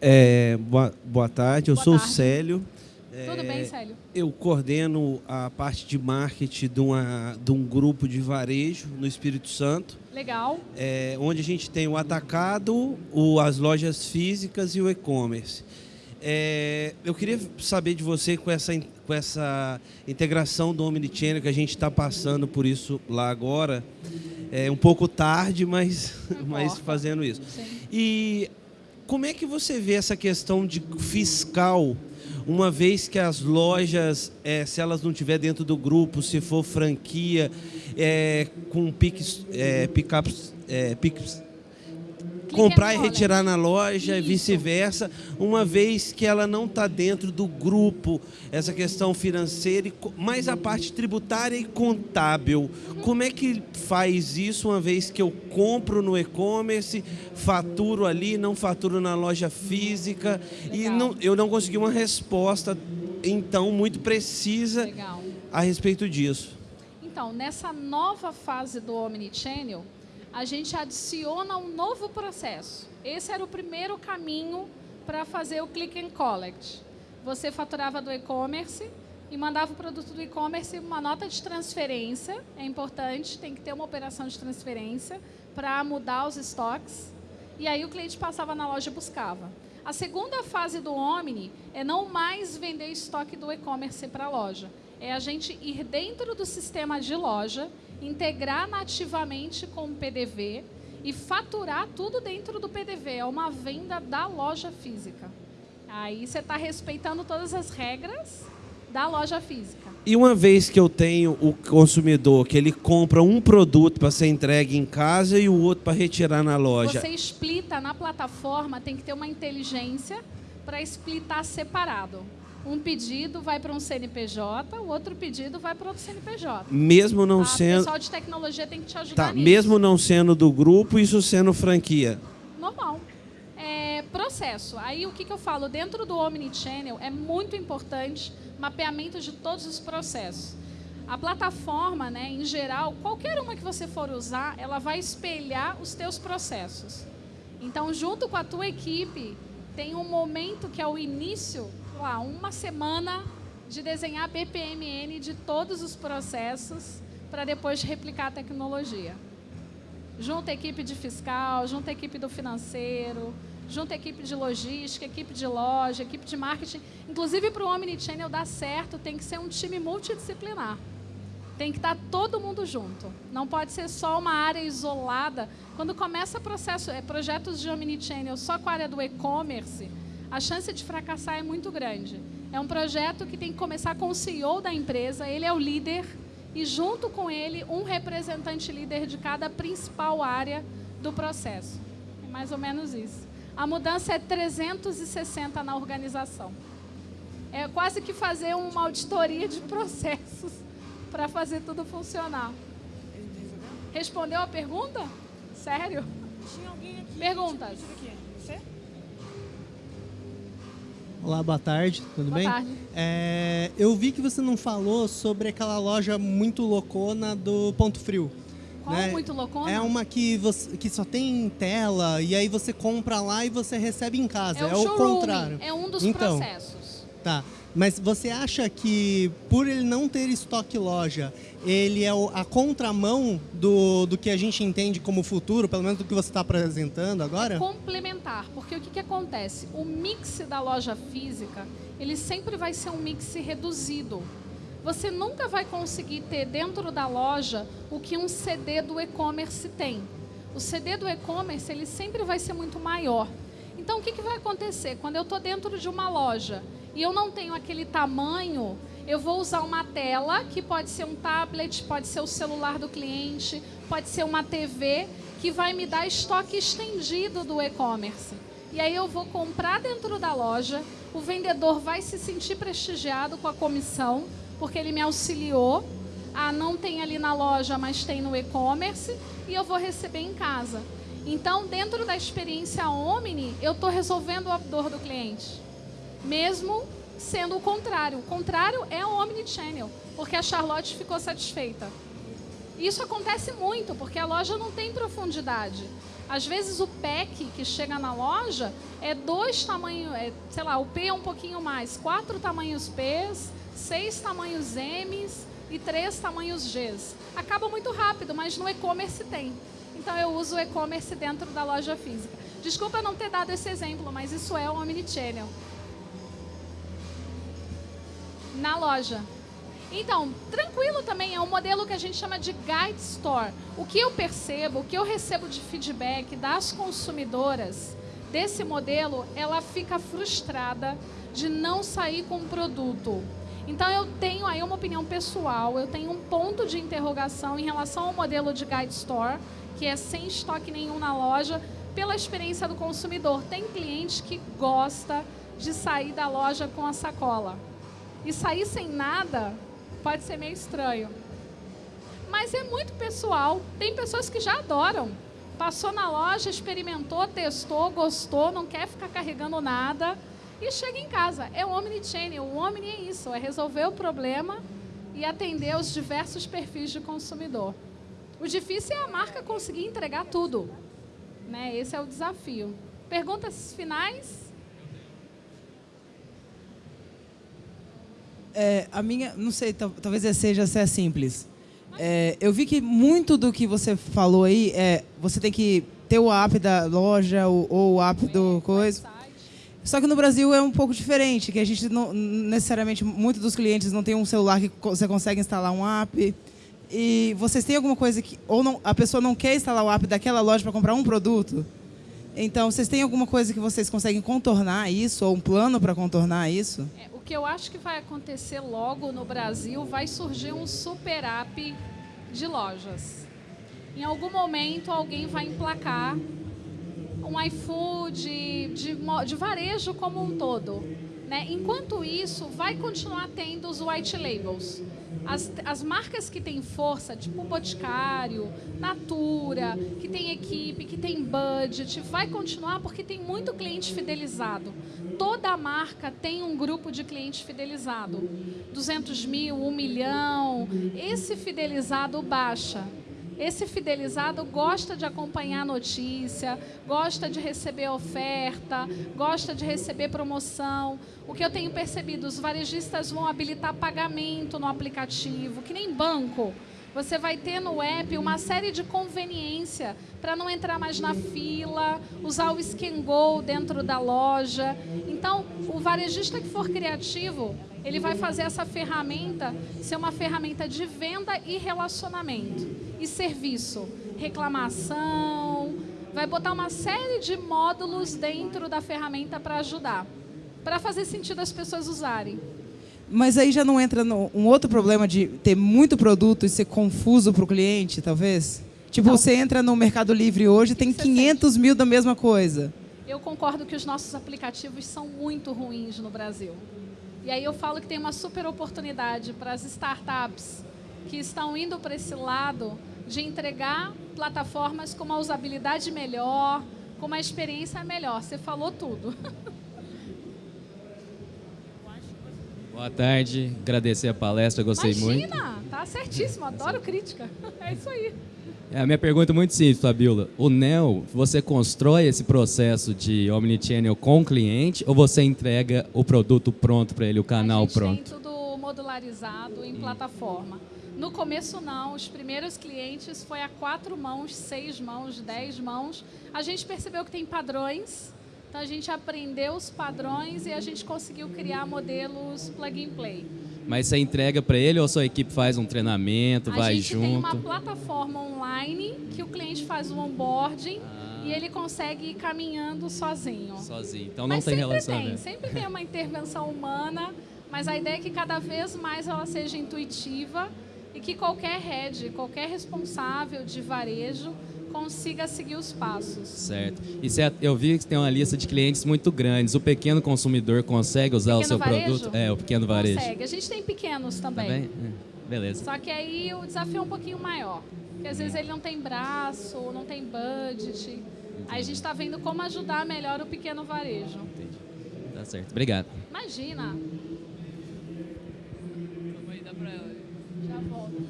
É, boa, boa tarde, eu boa sou tarde. o Célio. Tudo é, bem, Célio? Eu coordeno a parte de marketing de, uma, de um grupo de varejo no Espírito Santo. Legal. É, onde a gente tem o atacado, o, as lojas físicas e o e-commerce. É, eu queria saber de você com essa, com essa integração do Omnichannel que a gente está passando por isso lá agora. É um pouco tarde, mas, mas fazendo isso. Sim. E como é que você vê essa questão de fiscal, uma vez que as lojas, é, se elas não tiver dentro do grupo, se for franquia, é, com piques, é, pick-ups, é, comprar e retirar na loja e vice-versa, uma vez que ela não está dentro do grupo, essa questão financeira, mais a parte tributária e contábil. Como é que faz isso uma vez que eu compro no e-commerce, faturo ali, não faturo na loja física Legal. e não, eu não consegui uma resposta então muito precisa Legal. a respeito disso. Então, nessa nova fase do Omnichannel, a gente adiciona um novo processo. Esse era o primeiro caminho para fazer o click and collect. Você faturava do e-commerce e mandava o produto do e-commerce uma nota de transferência, é importante, tem que ter uma operação de transferência para mudar os estoques. E aí o cliente passava na loja e buscava. A segunda fase do Omni é não mais vender estoque do e-commerce para a loja. É a gente ir dentro do sistema de loja integrar nativamente com o PDV e faturar tudo dentro do PDV. É uma venda da loja física. Aí você está respeitando todas as regras da loja física. E uma vez que eu tenho o consumidor que ele compra um produto para ser entregue em casa e o outro para retirar na loja. Você explita na plataforma, tem que ter uma inteligência para explitar separado um pedido vai para um CNPJ, o outro pedido vai para outro CNPJ. Mesmo não tá? sendo. O pessoal de tecnologia tem que te ajudar tá, nisso. Mesmo não sendo do grupo, isso sendo franquia. Normal. É, processo. Aí o que, que eu falo? Dentro do Omnichannel é muito importante mapeamento de todos os processos. A plataforma, né, em geral, qualquer uma que você for usar, ela vai espelhar os teus processos. Então, junto com a tua equipe, tem um momento que é o início, lá, uma semana de desenhar BPMN de todos os processos para depois replicar a tecnologia. Junta a equipe de fiscal, junta a equipe do financeiro, junta a equipe de logística, equipe de loja, equipe de marketing. Inclusive, para o Omnichannel dar certo, tem que ser um time multidisciplinar. Tem que estar todo mundo junto. Não pode ser só uma área isolada. Quando começa processo, é, projetos de Omnichannel só com a área do e-commerce, a chance de fracassar é muito grande. É um projeto que tem que começar com o CEO da empresa, ele é o líder, e junto com ele, um representante líder de cada principal área do processo. É mais ou menos isso. A mudança é 360 na organização. É quase que fazer uma auditoria de processos para fazer tudo funcionar. Respondeu a pergunta? Sério? Tinha alguém aqui. Perguntas. Você? Olá, boa tarde, tudo Boa bem? tarde. É, eu vi que você não falou sobre aquela loja muito loucona do Ponto Frio. Qual né? muito loucona? É uma que, você, que só tem tela e aí você compra lá e você recebe em casa. É o É, o showroom, contrário. É um dos Então, processos. Tá. Mas você acha que por ele não ter estoque loja, ele é a contramão do, do que a gente entende como futuro, pelo menos do que você está apresentando agora? complementar, porque o que, que acontece? O mix da loja física, ele sempre vai ser um mix reduzido. Você nunca vai conseguir ter dentro da loja o que um CD do e-commerce tem. O CD do e-commerce, ele sempre vai ser muito maior. Então, o que, que vai acontecer? Quando eu estou dentro de uma loja e eu não tenho aquele tamanho, eu vou usar uma tela, que pode ser um tablet, pode ser o celular do cliente, pode ser uma TV, que vai me dar estoque estendido do e-commerce. E aí eu vou comprar dentro da loja, o vendedor vai se sentir prestigiado com a comissão, porque ele me auxiliou. Ah, não tem ali na loja, mas tem no e-commerce, e eu vou receber em casa. Então, dentro da experiência Omni, eu estou resolvendo a dor do cliente. Mesmo sendo o contrário. O contrário é o Omnichannel, porque a Charlotte ficou satisfeita. Isso acontece muito, porque a loja não tem profundidade. Às vezes o pack que chega na loja é dois tamanhos, é, sei lá, o P é um pouquinho mais, quatro tamanhos P's, seis tamanhos M's e três tamanhos G's. Acaba muito rápido, mas no e-commerce tem. Então eu uso o e-commerce dentro da loja física. Desculpa não ter dado esse exemplo, mas isso é o Omnichannel. Na loja. Então, tranquilo também, é um modelo que a gente chama de guide store. O que eu percebo, o que eu recebo de feedback das consumidoras desse modelo, ela fica frustrada de não sair com o produto. Então eu tenho aí uma opinião pessoal, eu tenho um ponto de interrogação em relação ao modelo de guide store, que é sem estoque nenhum na loja, pela experiência do consumidor. Tem cliente que gosta de sair da loja com a sacola. E sair sem nada pode ser meio estranho. Mas é muito pessoal. Tem pessoas que já adoram. Passou na loja, experimentou, testou, gostou, não quer ficar carregando nada e chega em casa. É o Omnichannel. O Omni é isso, é resolver o problema e atender os diversos perfis de consumidor. O difícil é a marca conseguir entregar tudo. Né? Esse é o desafio. Perguntas finais? É, a minha, não sei, tal- talvez seja se é simples. É, eu vi que muito do que você falou aí é você tem que ter o app da loja ou, ou o app do coisa. Só que no Brasil é um pouco diferente, que a gente não necessariamente muitos dos clientes não tem um celular que você consegue instalar um app. E vocês têm alguma coisa que ou não, a pessoa não quer instalar o app daquela loja para comprar um produto? Então, vocês têm alguma coisa que vocês conseguem contornar isso ou um plano para contornar isso? É, o que eu acho que vai acontecer logo no Brasil vai surgir um super app de lojas. Em algum momento alguém vai emplacar um iFood de, mo- de varejo como um todo. Né? Enquanto isso, vai continuar tendo os white labels. As, as marcas que têm força, tipo Boticário, Natura, que tem equipe, que tem budget, vai continuar porque tem muito cliente fidelizado. Toda marca tem um grupo de cliente fidelizado. 200 mil, 1 milhão. Esse fidelizado baixa. Esse fidelizado gosta de acompanhar notícia, gosta de receber oferta, gosta de receber promoção. O que eu tenho percebido, os varejistas vão habilitar pagamento no aplicativo, que nem banco. Você vai ter no app uma série de conveniência para não entrar mais na fila, usar o Scan Go dentro da loja. Então, o varejista que for criativo, ele vai fazer essa ferramenta ser uma ferramenta de venda e relacionamento e serviço, reclamação, vai botar uma série de módulos dentro da ferramenta para ajudar, para fazer sentido as pessoas usarem. Mas aí já não entra no, um outro problema de ter muito produto e ser confuso para o cliente, talvez? Tipo, você entra no Mercado Livre hoje e tem 500 sente? mil da mesma coisa. Eu concordo que os nossos aplicativos são muito ruins no Brasil. E aí eu falo que tem uma super oportunidade para as startups que estão indo para esse lado de entregar plataformas com uma usabilidade melhor, com uma experiência melhor. Você falou tudo. Boa tarde, agradecer a palestra, gostei Imagina, muito. Imagina, tá certíssimo, adoro crítica. É isso aí. É, a minha pergunta é muito simples, Fabiola. O NEL, você constrói esse processo de omnichannel com o cliente ou você entrega o produto pronto para ele, o canal pronto? Tem tudo modularizado em plataforma. No começo não, os primeiros clientes foi a quatro mãos, seis mãos, dez mãos. A gente percebeu que tem padrões então a gente aprendeu os padrões e a gente conseguiu criar modelos plug and play. Mas você entrega para ele ou a sua equipe faz um treinamento, a vai junto? A gente tem uma plataforma online que o cliente faz o onboarding ah. e ele consegue ir caminhando sozinho. Sozinho. Então não mas tem relação. Tem, sempre tem uma intervenção humana, mas a ideia é que cada vez mais ela seja intuitiva e que qualquer head, qualquer responsável de varejo consiga seguir os passos. Certo. E cê, eu vi que tem uma lista de clientes muito grandes. O pequeno consumidor consegue usar o, o seu varejo? produto? É, o pequeno varejo. Consegue. A gente tem pequenos também. também? É. Beleza. Só que aí o desafio é um pouquinho maior. Porque às vezes ele não tem braço, não tem budget. Entendi. Aí a gente está vendo como ajudar melhor o pequeno varejo. Entendi. Tá certo. Obrigado. Imagina. Já volto.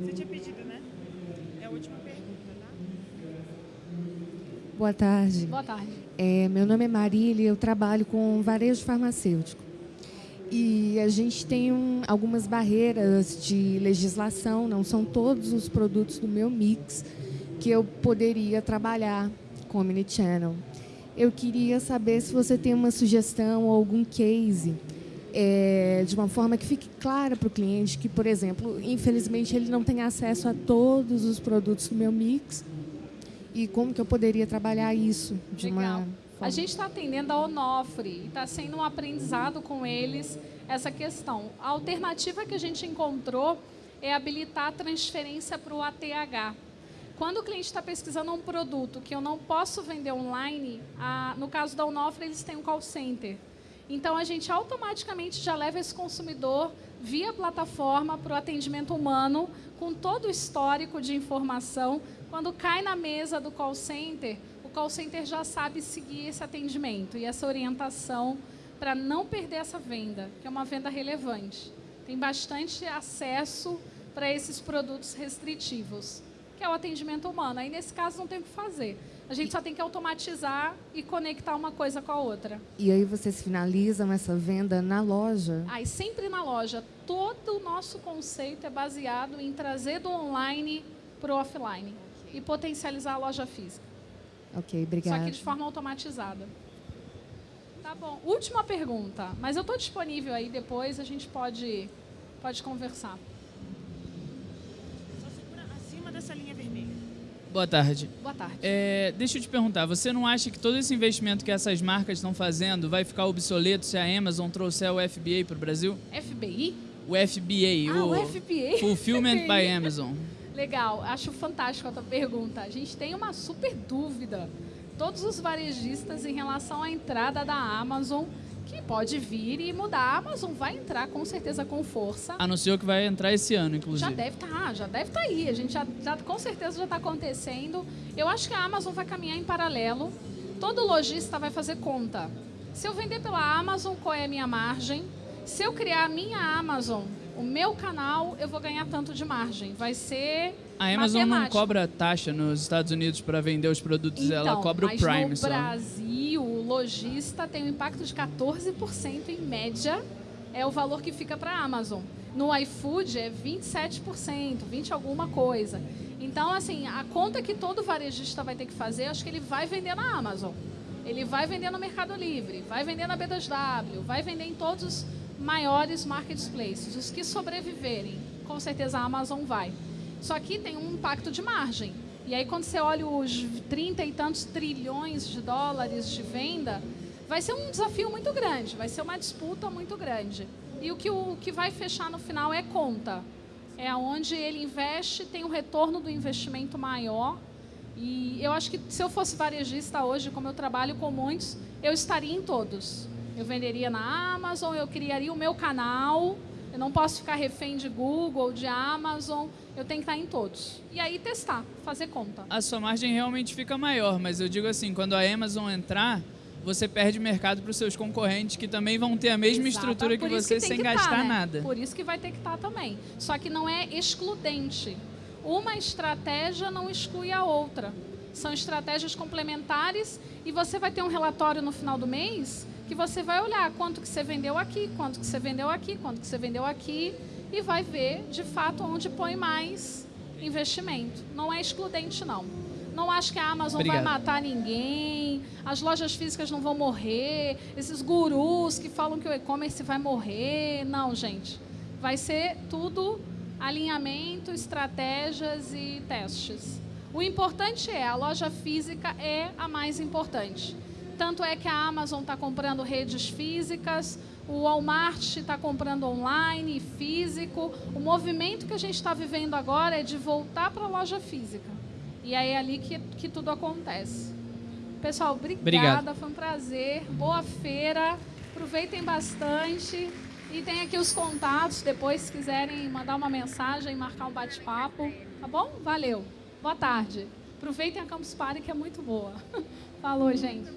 Você tinha pedido, né? Última pergunta, tá? Boa tarde. Boa tarde. É, meu nome é Marília, eu trabalho com varejo farmacêutico. E a gente tem um, algumas barreiras de legislação, não são todos os produtos do meu mix que eu poderia trabalhar com Omnichannel. Eu queria saber se você tem uma sugestão ou algum case é, de uma forma que fique clara para o cliente que, por exemplo, infelizmente ele não tem acesso a todos os produtos do meu mix e como que eu poderia trabalhar isso de Legal. uma forma... A gente está atendendo a Onofre e está sendo um aprendizado com eles essa questão. A alternativa que a gente encontrou é habilitar a transferência para o ATH. Quando o cliente está pesquisando um produto que eu não posso vender online, a, no caso da Onofre, eles têm um call center. Então, a gente automaticamente já leva esse consumidor via plataforma para o atendimento humano, com todo o histórico de informação. Quando cai na mesa do call center, o call center já sabe seguir esse atendimento e essa orientação para não perder essa venda, que é uma venda relevante. Tem bastante acesso para esses produtos restritivos, que é o atendimento humano. Aí, nesse caso, não tem o que fazer a gente só tem que automatizar e conectar uma coisa com a outra. E aí vocês finalizam essa venda na loja? Aí sempre na loja. Todo o nosso conceito é baseado em trazer do online para o offline okay. e potencializar a loja física. Ok, obrigada. Só que de forma automatizada. Tá bom. Última pergunta. Mas eu estou disponível aí depois, a gente pode, pode conversar. Boa tarde. Boa tarde. É, deixa eu te perguntar, você não acha que todo esse investimento que essas marcas estão fazendo vai ficar obsoleto se a Amazon trouxer o FBA para o Brasil? FBI? O FBA, ah, o, o FBA. Fulfillment by Amazon. Legal, acho fantástico a tua pergunta. A gente tem uma super dúvida. Todos os varejistas em relação à entrada da Amazon que pode vir e mudar. A Amazon vai entrar com certeza com força. Anunciou que vai entrar esse ano, inclusive. Já deve estar, tá, já deve estar tá aí. A gente já, já com certeza já está acontecendo. Eu acho que a Amazon vai caminhar em paralelo. Todo lojista vai fazer conta. Se eu vender pela Amazon, qual é a minha margem? Se eu criar a minha Amazon, o meu canal eu vou ganhar tanto de margem. Vai ser a Amazon matemática. não cobra taxa nos Estados Unidos para vender os produtos, então, ela cobra o Prime no só. Brasil, lojista tem um impacto de 14% em média, é o valor que fica para a Amazon. No iFood é 27%, 20 alguma coisa. Então, assim, a conta que todo varejista vai ter que fazer, acho que ele vai vender na Amazon. Ele vai vender no Mercado Livre, vai vender na B2W, vai vender em todos os maiores marketplaces. Os que sobreviverem, com certeza a Amazon vai. Só que tem um impacto de margem. E aí, quando você olha os 30 e tantos trilhões de dólares de venda, vai ser um desafio muito grande, vai ser uma disputa muito grande. E o que, o que vai fechar no final é conta. É onde ele investe, tem um retorno do investimento maior. E eu acho que se eu fosse varejista hoje, como eu trabalho com muitos, eu estaria em todos. Eu venderia na Amazon, eu criaria o meu canal. Eu não posso ficar refém de Google, de Amazon. Eu tenho que estar em todos. E aí testar, fazer conta. A sua margem realmente fica maior, mas eu digo assim, quando a Amazon entrar, você perde mercado para os seus concorrentes que também vão ter a mesma Exato. estrutura que você que sem gastar tá, né? nada. Por isso que vai ter que estar tá também. Só que não é excludente. Uma estratégia não exclui a outra. São estratégias complementares e você vai ter um relatório no final do mês que você vai olhar quanto que você vendeu aqui, quanto que você vendeu aqui, quanto que você vendeu aqui e vai ver de fato onde põe mais investimento. Não é excludente não. Não acho que a Amazon Obrigado. vai matar ninguém, as lojas físicas não vão morrer, esses gurus que falam que o e-commerce vai morrer. Não, gente. Vai ser tudo alinhamento, estratégias e testes. O importante é, a loja física é a mais importante. Tanto é que a Amazon está comprando redes físicas, o Walmart está comprando online, físico. O movimento que a gente está vivendo agora é de voltar para a loja física. E aí é ali que, que tudo acontece. Pessoal, obrigada, Obrigado. foi um prazer. Boa feira, aproveitem bastante. E tem aqui os contatos, depois se quiserem mandar uma mensagem, marcar um bate-papo. Tá bom? Valeu. Boa tarde. Aproveitem a Campus Party, que é muito boa. Falou, gente.